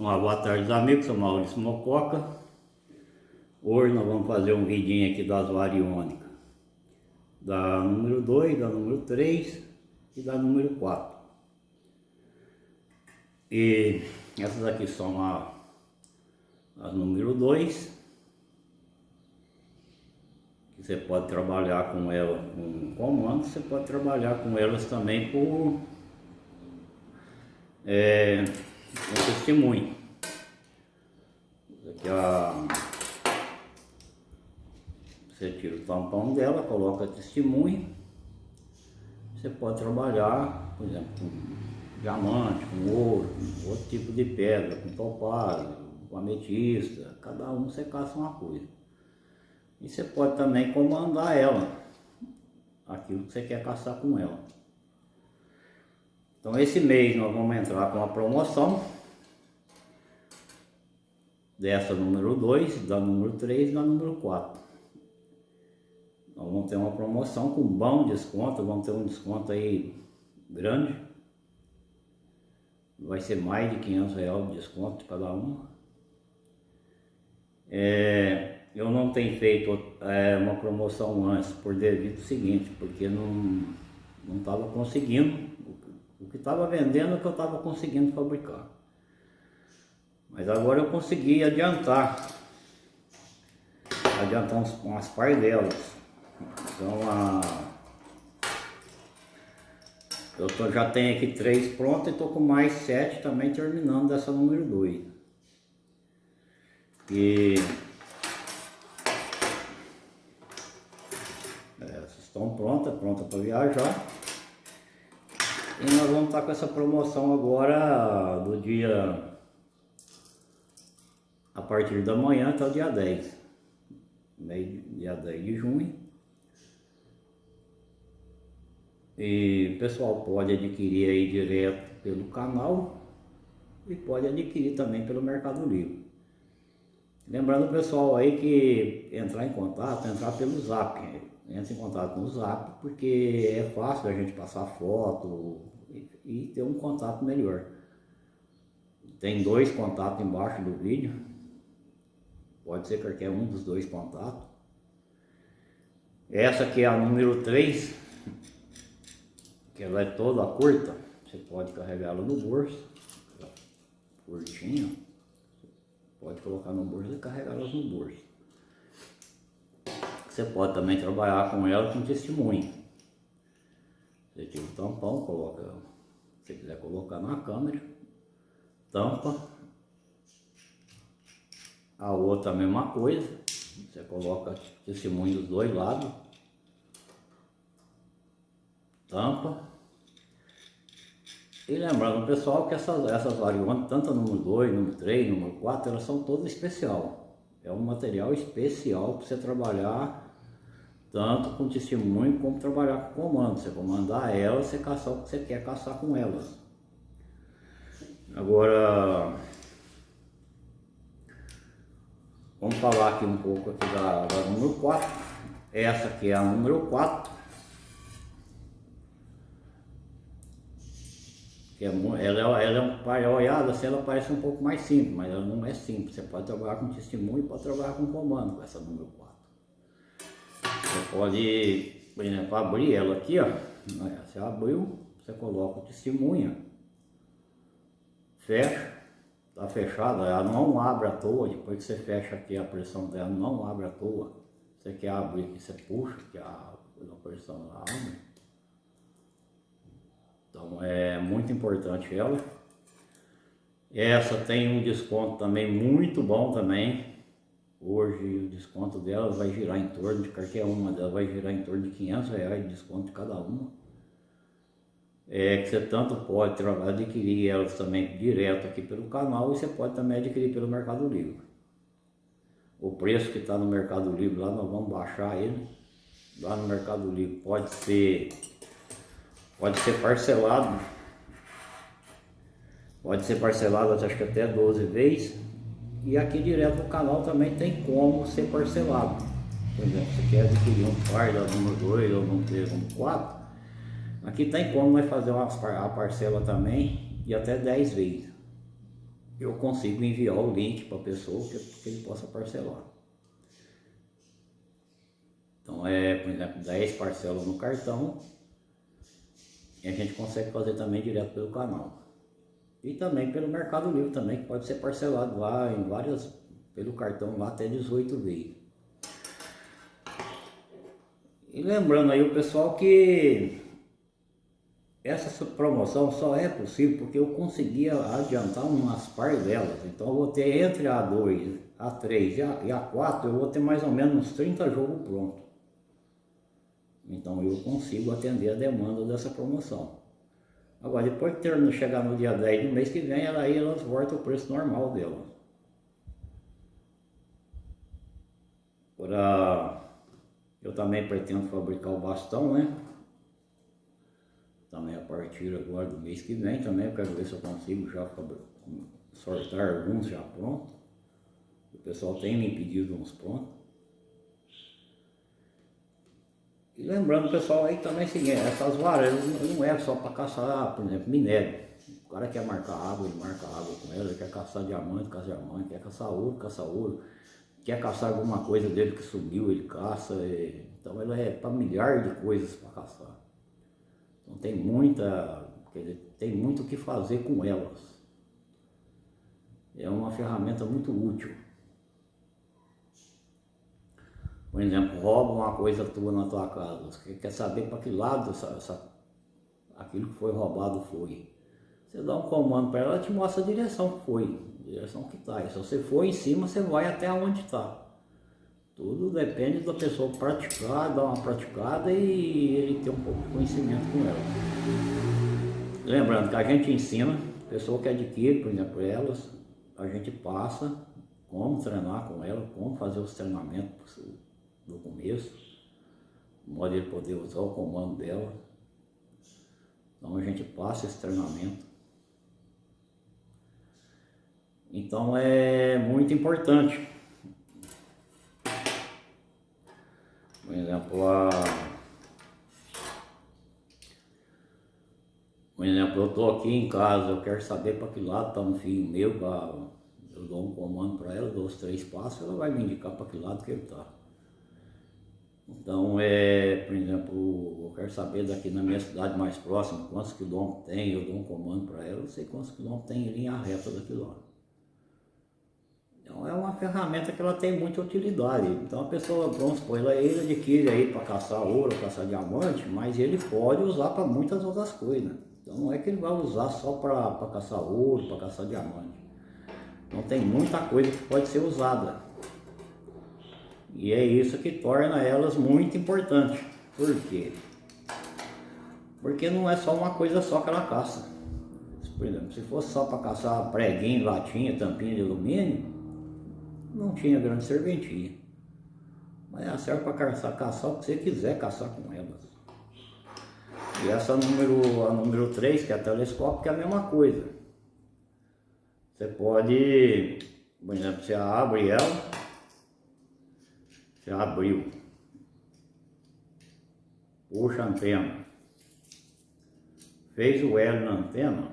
Uma boa tarde amigos, sou Maurício Mococa. Hoje nós vamos fazer um vidinho aqui das variônicas. Da número 2, da número 3 e da número 4 E essas aqui são a, as número 2 Você pode trabalhar com ela com comando, você pode trabalhar com elas também por é, um testemunho. Aqui a, você tira o tampão dela, coloca testemunho. Você pode trabalhar, por exemplo, com diamante, com ouro, com outro tipo de pedra, com topázio, com ametista. Cada um você caça uma coisa. E você pode também comandar ela, aquilo que você quer caçar com ela. Então esse mês nós vamos entrar com a promoção dessa número 2, da número 3 e da número 4. Nós vamos ter uma promoção com bom desconto, vamos ter um desconto aí grande. Vai ser mais de 500 reais de desconto de cada uma. É, eu não tenho feito é, uma promoção antes por devido ao seguinte, porque não não estava conseguindo o que estava vendendo é o que eu estava conseguindo fabricar. Mas agora eu consegui adiantar. Adiantar uns, umas pardelas. Então a... Eu tô, já tenho aqui três prontas e estou com mais sete também terminando dessa número 2. E essas estão prontas, prontas para viajar. E nós vamos estar com essa promoção agora do dia a partir da manhã até o dia 10. Dia 10 de junho. E o pessoal pode adquirir aí direto pelo canal e pode adquirir também pelo Mercado Livre. Lembrando pessoal aí que entrar em contato, entrar pelo zap entre em contato no zap, porque é fácil a gente passar foto e, e ter um contato melhor. Tem dois contatos embaixo do vídeo, pode ser qualquer um dos dois contatos. Essa aqui é a número 3, que ela é toda curta, você pode carregar ela no bolso, curtinha, pode colocar no bolso e carregar ela no bolso. Você pode também trabalhar com ela com testemunho. Você tira o tampão, coloca, se quiser colocar na câmera, tampa. A outra a mesma coisa, você coloca testemunho dos dois lados, tampa. E lembrando pessoal que essas, essas variantes, tanto a número 2, número 3, número 4, elas são todas especial. É um material especial para você trabalhar tanto com testemunho como trabalhar com comando. Você comandar elas, você caçar o que você quer caçar com elas. Agora, vamos falar aqui um pouco aqui da, da número 4. Essa aqui é a número 4. que é, ela, ela é um pai olhada, assim, ela parece um pouco mais simples, mas ela não é simples. Você pode trabalhar com testemunho e pode trabalhar com comando com essa número 4. Pode, por exemplo, abrir ela aqui, ó. Você abriu, você coloca o testemunha, fecha, tá fechada, ela não abre à toa, depois que você fecha aqui a pressão dela não abre à toa. Você quer abrir aqui, você puxa, que a, a pressão ela abre. Então é muito importante ela. Essa tem um desconto também muito bom também. Hoje o desconto dela vai girar em torno de qualquer uma delas vai girar em torno de 500 reais de desconto de cada uma. É que você tanto pode adquirir elas também direto aqui pelo canal e você pode também adquirir pelo Mercado Livre. O preço que está no Mercado Livre lá nós vamos baixar ele. Lá no Mercado Livre pode ser Pode ser parcelado. Pode ser parcelado acho que até 12 vezes. E aqui direto no canal também tem como ser parcelado. Por exemplo, você quer adquirir um par da número 2 ou número 3 ou número 4. Aqui tem como vai fazer uma, a parcela também de até 10 vezes. eu consigo enviar o link para a pessoa que, que ele possa parcelar. Então é, por exemplo, 10 parcelas no cartão e a gente consegue fazer também direto pelo canal. E também pelo Mercado Livre também, que pode ser parcelado lá em várias, pelo cartão lá até 18 vezes. E lembrando aí o pessoal que essa promoção só é possível porque eu conseguia adiantar umas par delas. Então eu vou ter entre a 2, a 3 e a, e a 4, eu vou ter mais ou menos uns 30 jogos prontos. Então eu consigo atender a demanda dessa promoção. Agora, depois que chegar no dia 10 do mês que vem, ela, aí elas voltam o preço normal delas. Agora, eu também pretendo fabricar o bastão, né? Também a partir agora do mês que vem também, eu quero ver se eu consigo já sortar alguns já prontos. O pessoal tem me pedido uns prontos. E lembrando pessoal aí também é o seguinte, essas varas não é só para caçar, por exemplo, minério. O cara quer marcar água, ele marca água com ela, quer caçar diamante, caça diamante, quer caçar ouro, caça ouro, quer caçar alguma coisa dele que sumiu, ele caça. E... Então ela é para milhares de coisas para caçar. Então tem muita, quer dizer, tem muito o que fazer com elas. É uma ferramenta muito útil. Por exemplo, rouba uma coisa tua na tua casa, você quer saber para que lado essa, essa, aquilo que foi roubado foi. Você dá um comando para ela, ela te mostra a direção que foi, a direção que está. Se você for em cima, você vai até onde está. Tudo depende da pessoa praticar, dar uma praticada e ele ter um pouco de conhecimento com ela. Lembrando que a gente ensina, a pessoa que adquire, por exemplo, elas, a gente passa como treinar com ela, como fazer os treinamentos no começo, modo de poder usar o comando dela. Então a gente passa esse treinamento. Então é muito importante. Por exemplo, a... Por exemplo, eu estou aqui em casa, eu quero saber para que lado está um filho meu, pra... eu dou um comando para ela, dou os três passos, ela vai me indicar para que lado que ele está. Então, é, por exemplo, eu quero saber daqui na minha cidade mais próxima quantos quilômetros tem, eu dou um comando para ela, eu sei quantos quilômetros tem em linha reta daqui lá. Então é uma ferramenta que ela tem muita utilidade. Então a pessoa, vamos supor, ela, ele adquire aí para caçar ouro, caçar diamante, mas ele pode usar para muitas outras coisas. Então não é que ele vai usar só para caçar ouro, para caçar diamante. Então tem muita coisa que pode ser usada. E é isso que torna elas muito importantes. Por quê? Porque não é só uma coisa só que ela caça. Por exemplo, se fosse só para caçar preguinho, latinha, tampinha de alumínio, não tinha grande serventia. Mas ela serve para caçar, caçar o que você quiser caçar com elas. E essa número, a número 3, que é a telescópio, que é a mesma coisa. Você pode, por exemplo, você abre ela, já abriu. Puxa a antena. Fez o L na antena.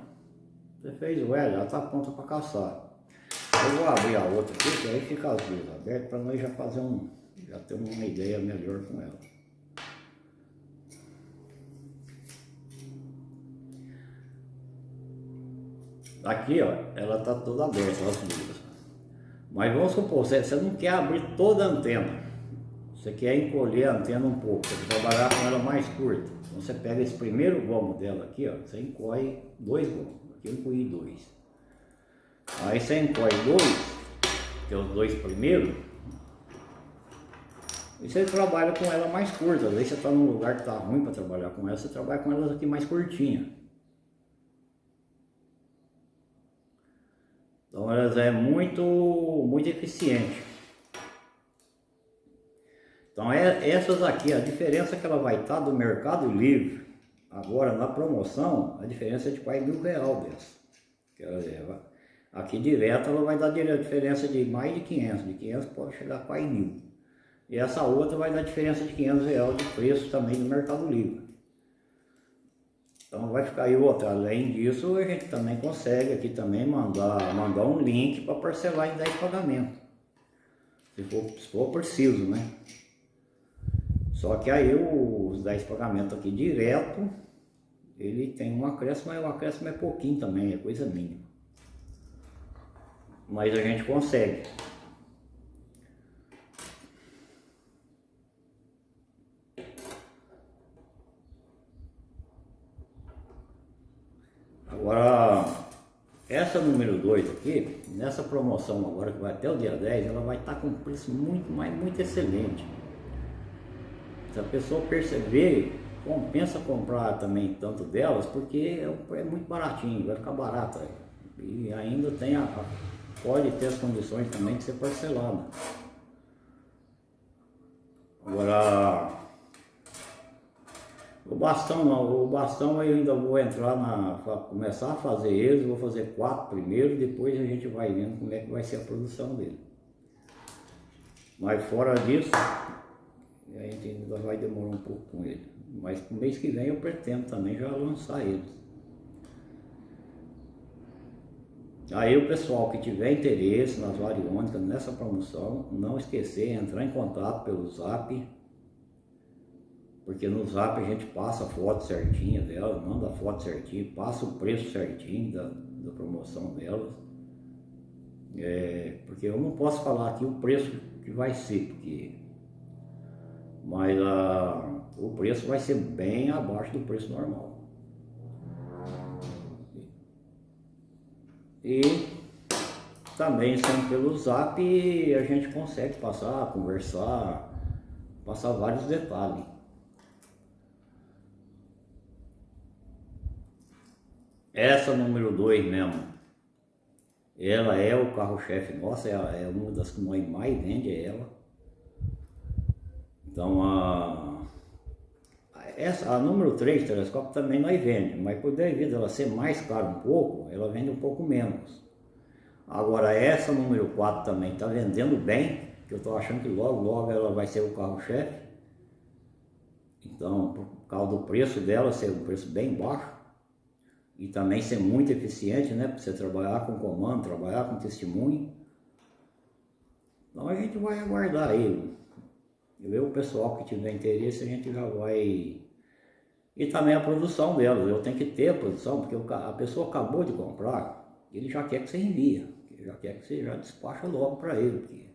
Você fez o L, ela está pronta para caçar. Eu vou abrir a outra aqui, que aí fica as duas abertas para nós já fazer um. Já ter uma ideia melhor com ela. Aqui, ó, ela tá toda aberta, as duas. Mas vamos supor, você não quer abrir toda a antena. Você quer encolher a antena um pouco, para trabalhar com ela mais curta. Então você pega esse primeiro gomo dela aqui, ó, você encolhe dois gomos. Aqui eu encolhi dois. Aí você encolhe dois, que é os dois primeiros, e você trabalha com ela mais curta. Às vezes você está num lugar que está ruim para trabalhar com ela, você trabalha com elas aqui mais curtinha. Então elas é muito, muito eficiente. Então é, essas aqui, a diferença que ela vai estar do Mercado Livre, agora na promoção, a diferença é de quase mil real dessa. Ela leva. Aqui direto ela vai dar a diferença de mais de 500, de 500 pode chegar quase mil. E essa outra vai dar diferença de 500 real de preço também no Mercado Livre. Então vai ficar aí outra. Além disso, a gente também consegue aqui também mandar, mandar um link para parcelar em 10 pagamentos. Se for, se for preciso, né? Só que aí os 10 pagamentos aqui direto, ele tem um acréscimo, mas o acréscimo é pouquinho também, é coisa mínima. Mas a gente consegue. Agora, essa número 2 aqui, nessa promoção agora que vai até o dia 10, ela vai estar com um preço muito, mas muito excelente. Se a pessoa perceber, compensa comprar também tanto delas, porque é, é muito baratinho, vai ficar barato. E ainda tem a, pode ter as condições também de ser parcelado. Agora, o bastão o bastão eu ainda vou entrar na, começar a fazer eles, vou fazer quatro primeiro, depois a gente vai vendo como é que vai ser a produção dele. Mas fora disso, a gente ainda vai demorar um pouco com ele. Mas no mês que vem eu pretendo também já lançar eles. Aí o pessoal que tiver interesse nas variônicas, nessa promoção, não esquecer, entrar em contato pelo zap, porque no zap a gente passa a foto certinha delas, manda a foto certinha, passa o preço certinho da, da promoção delas. É, porque eu não posso falar aqui o preço que vai ser, porque mas a, o preço vai ser bem abaixo do preço normal. E também sendo pelo zap a gente consegue passar, conversar, passar vários detalhes. Essa número 2 mesmo, ela é o carro-chefe nossa, é, é uma das que mais vende é ela. Então a, essa, a número 3 telescópio também nós vende, mas por devido ela ser mais cara um pouco, ela vende um pouco menos. Agora essa número 4 também está vendendo bem, que eu estou achando que logo logo ela vai ser o carro-chefe. Então, por causa do preço dela ser um preço bem baixo e também ser muito eficiente, né? Para você trabalhar com comando, trabalhar com testemunho. Então a gente vai aguardar aí. Eu, o pessoal que tiver interesse, a gente já vai e também a produção delas, eu tenho que ter a produção, porque a pessoa acabou de comprar, ele já quer que você envia, ele já quer que você já despacha logo para ele, porque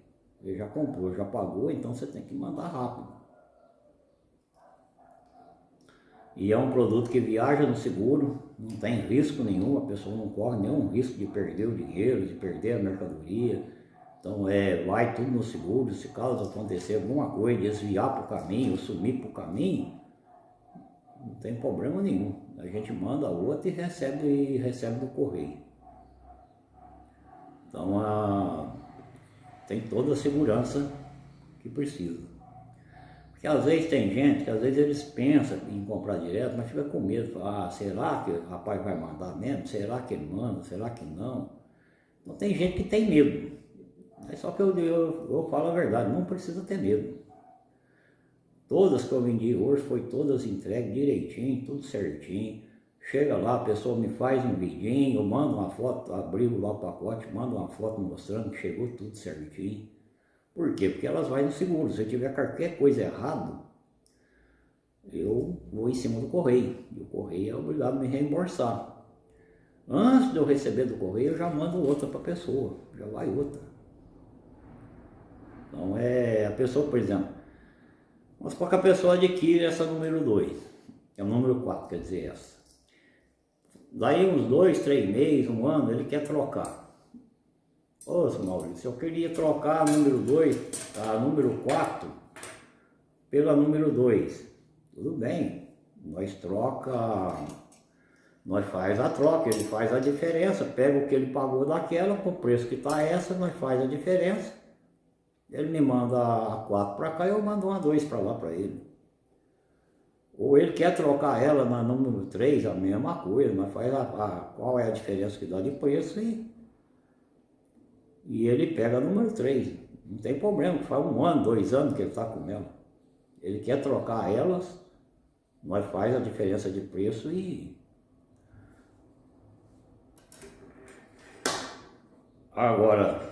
ele já comprou, já pagou, então você tem que mandar rápido. E é um produto que viaja no seguro, não tem risco nenhum, a pessoa não corre nenhum risco de perder o dinheiro, de perder a mercadoria. Então é, vai tudo no seguro, se caso acontecer alguma coisa, desviar para o caminho, sumir para o caminho, não tem problema nenhum. A gente manda outra e recebe, e recebe do correio. Então a, tem toda a segurança que precisa. Porque às vezes tem gente que às vezes eles pensam em comprar direto, mas fica com medo. Ah, será que o rapaz vai mandar mesmo? Será que ele manda? Será que não? Então tem gente que tem medo. É só que eu, eu, eu falo a verdade, não precisa ter medo. Todas que eu vendi hoje foi todas entregues direitinho, tudo certinho. Chega lá, a pessoa me faz um vidinho, eu mando uma foto, abriu lá o pacote, mando uma foto mostrando que chegou tudo certinho. Por quê? Porque elas vão no seguro. Se tiver qualquer coisa errada, eu vou em cima do correio. E o correio é obrigado a me reembolsar. Antes de eu receber do correio, eu já mando outra para a pessoa. Já vai outra. Então é a pessoa, por exemplo, mas que a pessoa adquire essa número 2, é o número 4, quer dizer, essa. Daí uns dois, três meses, um ano, ele quer trocar. Ô, seu Maurício, eu queria trocar a número 2, a número 4, pela número 2. Tudo bem, nós troca, nós faz a troca, ele faz a diferença, pega o que ele pagou daquela, com o preço que está essa, nós faz a diferença ele me manda a 4 para cá, eu mando uma 2 para lá para ele. Ou ele quer trocar ela na número 3, a mesma coisa, mas faz a, a, qual é a diferença que dá de preço e, e ele pega a número 3. Não tem problema, faz um ano, dois anos que ele está com ela. Ele quer trocar elas, mas faz a diferença de preço e... Agora,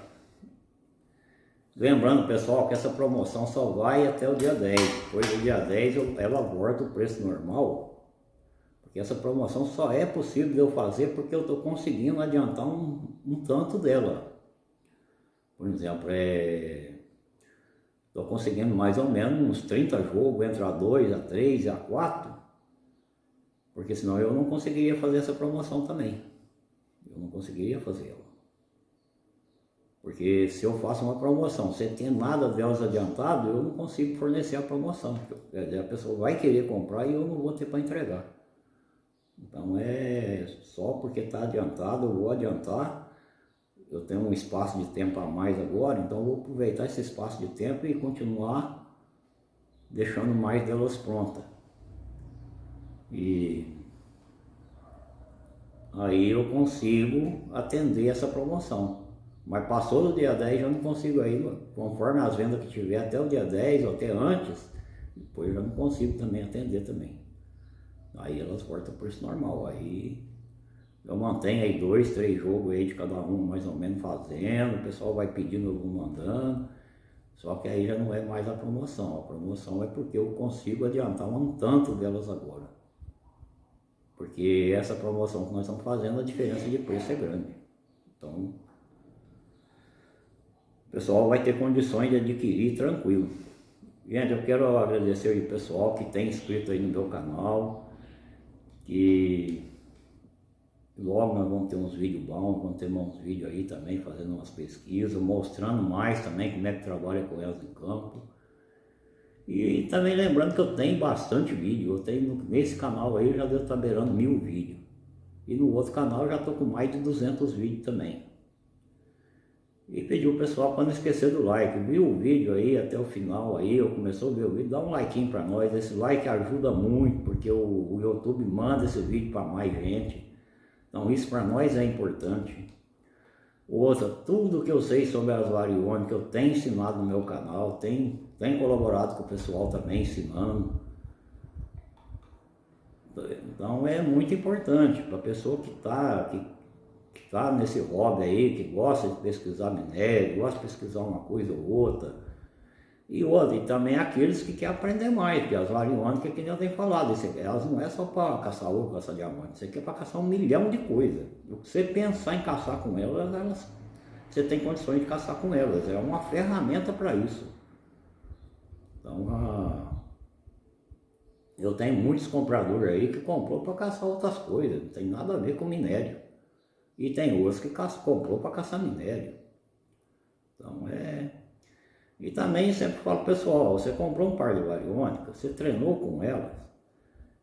lembrando pessoal que essa promoção só vai até o dia 10. Depois do dia 10 ela volta o preço normal. Porque essa promoção só é possível de eu fazer porque eu estou conseguindo adiantar um, um tanto dela. Por exemplo, é... Estou conseguindo mais ou menos uns 30 jogos entre a 2, a 3 e a 4. Porque senão eu não conseguiria fazer essa promoção também. Eu não conseguiria fazê-la. Porque se eu faço uma promoção sem ter nada delas adiantado, eu não consigo fornecer a promoção. A pessoa vai querer comprar e eu não vou ter para entregar. Então é só porque está adiantado, eu vou adiantar. Eu tenho um espaço de tempo a mais agora, então eu vou aproveitar esse espaço de tempo e continuar deixando mais delas prontas. E aí eu consigo atender essa promoção. Mas passou do dia 10 eu não consigo aí, conforme as vendas que tiver até o dia 10 ou até antes, depois eu já não consigo também atender também. Aí elas voltam por isso normal. Aí eu mantenho aí dois, três jogos aí de cada um mais ou menos fazendo, o pessoal vai pedindo, eu vou mandando. Só que aí já não é mais a promoção. A promoção é porque eu consigo adiantar um tanto delas agora. Porque essa promoção que nós estamos fazendo, a diferença de preço é grande. Então, o pessoal vai ter condições de adquirir tranquilo. Gente, eu quero agradecer o pessoal que tem inscrito aí no meu canal, que logo nós vamos ter uns vídeos bons, vamos ter uns vídeos aí também fazendo umas pesquisas, mostrando mais também como é que trabalha com elas em campo. E também lembrando que eu tenho bastante vídeo, eu tenho nesse canal aí eu já devo estar beirando mil vídeos. E no outro canal eu já estou com mais de 200 vídeos também. E pedir o pessoal para não esquecer do like. Viu o vídeo aí até o final aí, eu começou a ver o vídeo, dá um like para nós. Esse like ajuda muito, porque o, o YouTube manda esse vídeo para mais gente. Então isso para nós é importante. Outra, tudo que eu sei sobre as variônicas eu tenho ensinado no meu canal, tenho, tenho colaborado com o pessoal também ensinando. Então é muito importante para a pessoa que está que tá nesse hobby aí, que gosta de pesquisar minério, gosta de pesquisar uma coisa ou outra. E outra, e também aqueles que querem aprender mais, porque as variônicas, que nem eu tenho falado, elas não é só para caçar ouro, caçar diamante, isso aqui é para caçar um milhão de coisas. O que você pensar em caçar com elas, elas, você tem condições de caçar com elas, é uma ferramenta para isso. Então, a, eu tenho muitos compradores aí que comprou para caçar outras coisas, não tem nada a ver com minério. E tem outros que comprou para caçar minério. Então é... E também sempre falo, pessoal, você comprou um par de variônicas, você treinou com elas,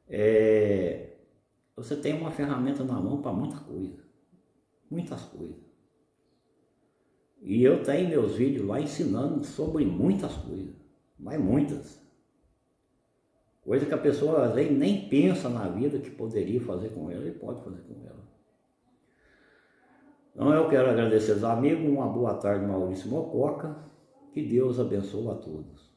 é... você tem uma ferramenta na mão para muita coisa. Muitas coisas. E eu tenho meus vídeos lá ensinando sobre muitas coisas, mas muitas. Coisa que a pessoa às vezes nem pensa na vida que poderia fazer com ela e pode fazer com ela. Então eu quero agradecer aos amigos, uma boa tarde Maurício Mococa, que Deus abençoe a todos.